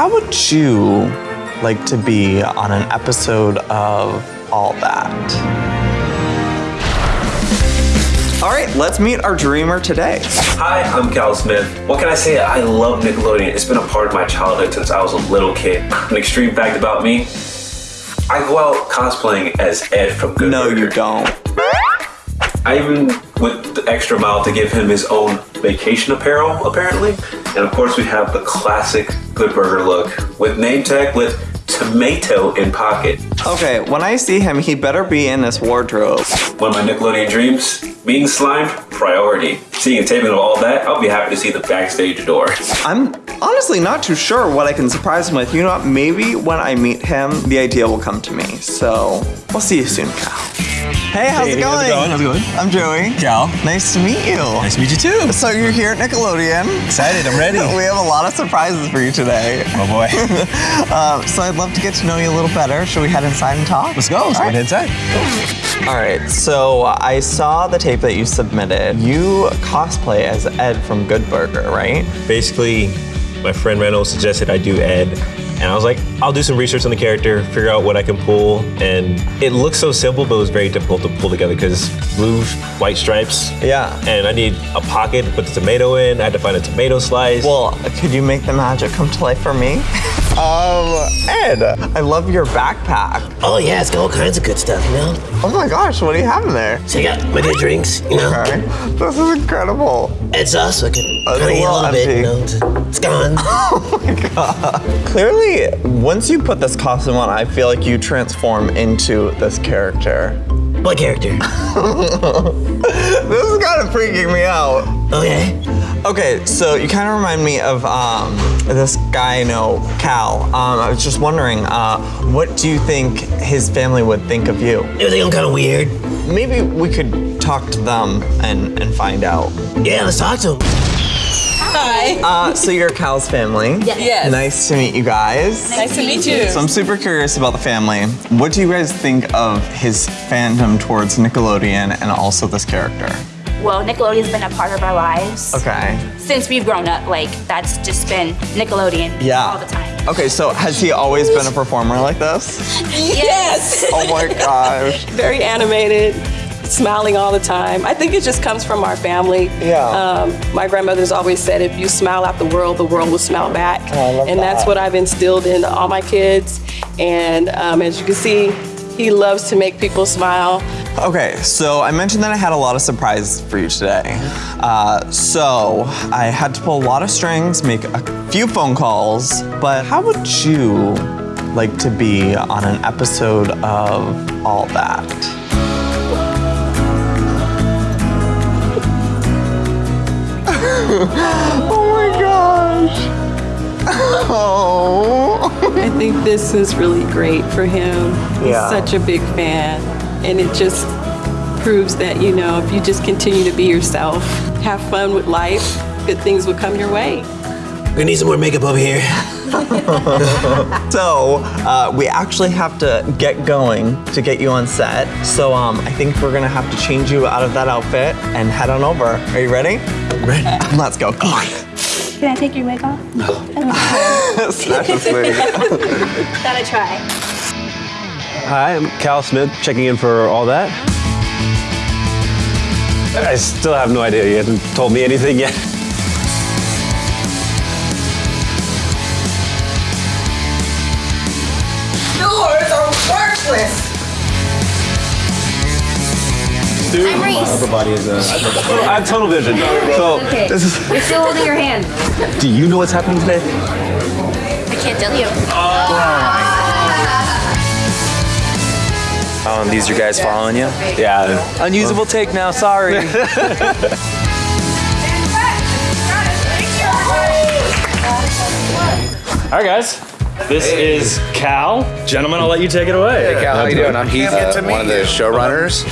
how would you like to be on an episode of All That? All right, let's meet our dreamer today. Hi, I'm Cal Smith. What can I say? I love Nickelodeon. It's been a part of my childhood since I was a little kid. An extreme fact about me, I go out cosplaying as Ed from Good No, Burger. you don't. I even went the extra mile to give him his own vacation apparel, apparently. And of course, we have the classic Good Burger look with name tag with tomato in pocket. Okay, when I see him, he better be in this wardrobe. One of my Nickelodeon dreams, being slimed, priority. Seeing a taping of all that, I'll be happy to see the backstage door. I'm honestly not too sure what I can surprise him with. You know what? Maybe when I meet him, the idea will come to me. So we'll see you soon, Cal. Hey, how's Hey, it how's going? it going? How's it going? I'm Joey. Cal. Nice to meet you. Nice to meet you too. So you're here at Nickelodeon. Excited, I'm ready. We have a lot of surprises for you today. Oh boy. Uh, so I'd love to get to know you a little better. Should we head inside and talk? Let's go. Let's All go right. head inside. All right, so I saw the tape that you submitted. You cosplay as Ed from Good Burger, right? Basically, my friend Randall suggested I do Ed, and I was like, I'll do some research on the character, figure out what I can pull, and it looks so simple, but it was very difficult to pull together because blue, white stripes. Yeah. And I need a pocket to put the tomato in. I had to find a tomato slice. Well, could you make the magic come to life for me? um, Ed, I love your backpack. Oh yeah, it's got all kinds of good stuff, you know. Oh my gosh, what do you have in there? So you got my good drinks, you know. Okay, this is incredible. It's us, I can Uh, kind of a bit, you know. it's gone. Oh my god. Clearly, once you put this costume on, I feel like you transform into this character. what character? This is kind of freaking me out. Okay. Okay, so you kind of remind me of um, this guy I know, Cal. Um, I was just wondering, uh, what do you think his family would think of you? They think I'm kind of weird. Maybe we could talk to them and, and find out. Yeah, let's talk to him. Hi. Uh, so you're Cal's family. Yes. Nice to meet you guys. Nice to meet you. So I'm super curious about the family. What do you guys think of his fandom towards Nickelodeon and also this character? Well, Nickelodeon's been a part of our lives Okay. since we've grown up. Like that's just been Nickelodeon Yeah. all the time. Okay, so has he always been a performer like this? Yes. Oh my gosh. Very animated, smiling all the time. I think it just comes from our family. Yeah. Um, my grandmother's always said, if you smile at the world, the world will smile back. Oh, I love and that's what I've instilled in all my kids. And um, as you can see, he loves to make people smile. Okay, so I mentioned that I had a lot of surprises for you today. Uh, so I had to pull a lot of strings, make a few phone calls, but how would you like to be on an episode of All That? oh my gosh. Oh. I think this is really great for him. He's Yeah. such a big fan. And it just proves that, you know, if you just continue to be yourself, have fun with life, good things will come your way. We need some more makeup over here. So uh, we actually have to get going to get you on set. So um, I think we're gonna have to change you out of that outfit and head on over. Are you ready? Ready. Let's go. Come on. Can I take your wig off? No. Snatch this wig. Gotta try. Hi, I'm Cal Smith, checking in for all that. I still have no idea. You haven't told me anything yet. Doors are worthless. I'm Reese. Everybody is uh, I have tunnel vision. So this is. You're still holding your hand. Do you know what's happening today? I can't tell you. Um, these are guys following you? Yeah. Unusable take now, sorry. All right, guys. This is Cal. Gentlemen, I'll let you take it away. Hey Cal, how you doing? I'm Heath, uh, one of meet the you. showrunners.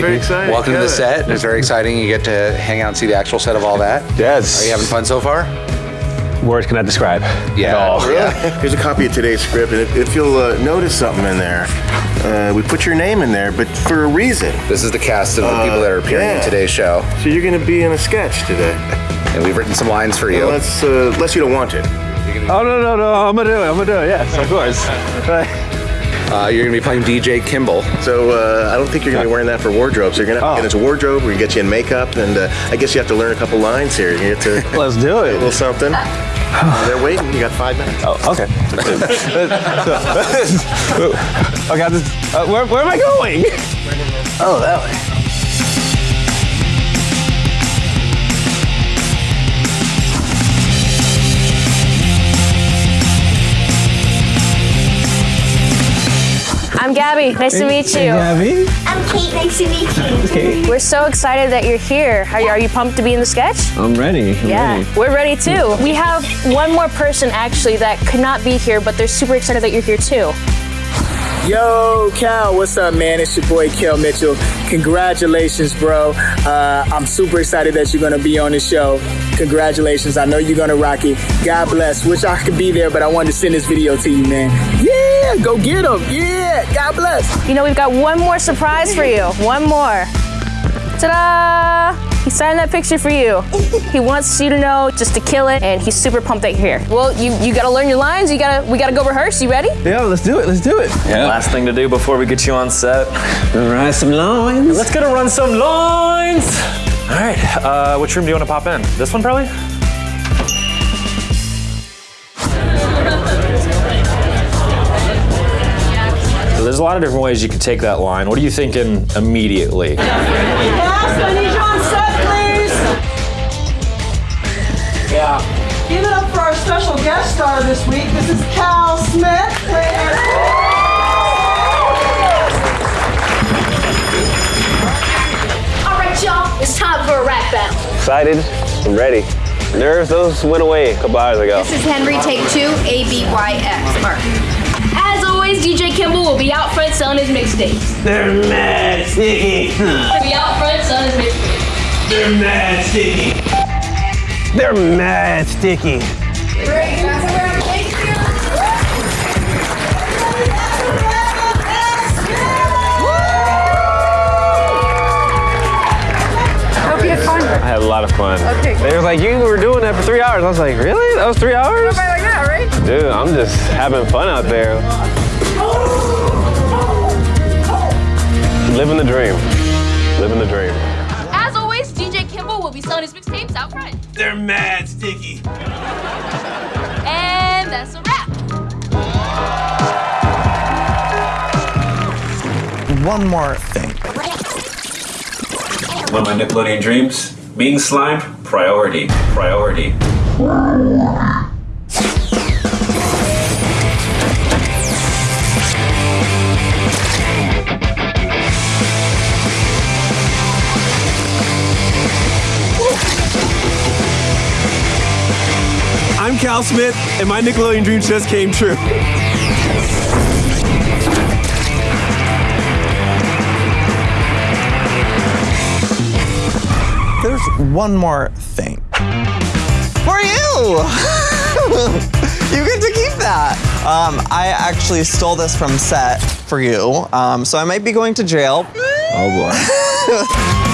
Very exciting. Welcome to the set. It's very exciting. You get to hang out and see the actual set of all that. Yes. Are you having fun so far? Words cannot describe. Yeah. all. Yeah. Here's a copy of today's script, and if, if you'll uh, notice something in there, uh, we put your name in there, but for a reason. This is the cast of the Uh, people that are appearing in today's show, So you're going to be in a sketch today, and we've written some lines for you. unless uh, unless you don't want it. Oh no no no! I'm gonna do it. I'm gonna do it. Yes, of course. Uh, you're gonna be playing DJ Kimball. So uh, I don't think you're gonna be wearing that for wardrobe. So you're gonna have to get into wardrobe. We're gonna get you in makeup, and uh, I guess you have to learn a couple lines here. You get to Let's do it. a it. little something. They're waiting. You got five minutes. Oh, okay. okay. This, uh, where, where am I going? Oh, that way. Gabby. Nice to meet you. Gabby. I'm Kate. Nice to meet you. We're so excited that you're here. Are you, are you pumped to be in the sketch? I'm ready. I'm Yeah, ready. we're ready too. We have one more person actually that could not be here, but they're super excited that you're here too. Yo, Cal, what's up, man? It's your boy, Kel Mitchell. Congratulations, bro. Uh, I'm super excited that you're gonna be on the show. Congratulations. I know you're gonna rock it. God bless. Wish I could be there, but I wanted to send this video to you, man. Yeah, go get him. Yeah, God bless. You know, we've got one more surprise for you. One more. Ta-da! He signed that picture for you. He wants you to know just to kill it, and he's super pumped that you're here. Well, you you gotta learn your lines. You gotta we gotta go rehearse. You ready? Yeah, let's do it. Let's do it. Last thing to do before we get you on set. Write some lines. Let's go to run some lines. All right, uh, which room do you want to pop in? This one, probably? There's a lot of different ways you could take that line. What are you thinking immediately? Cast, I need you on set, please. Yeah. Give it up for our special guest star this week. This is Cal Smith. All right, y'all. It's time for a rap battle. Excited. I'm ready. Nerves, those went away a couple hours ago. This is Henry, take two, A B Y X. Mark. As DJ Kimball will be out front selling his mixtapes. They're mad sticky. He'll be out front selling his mixtapes. They're mad sticky. They're mad sticky. Hope you had fun. I had a lot of fun. Okay. They was like, you were doing that for three hours. I was like, really? That was three hours? Somebody like that, right? Dude, I'm just having fun out there. Living the dream. Living the dream. As always, DJ Kimball will be selling his mixtapes out front. They're mad sticky. And that's a wrap. One more thing. One of my Nickelodeon dreams, being slimed, priority, priority. I'm Cal Smith, and my Nickelodeon dreams just came true. There's one more thing. For you! you get to keep that. Um, I actually stole this from set for you, um, so I might be going to jail. Oh boy.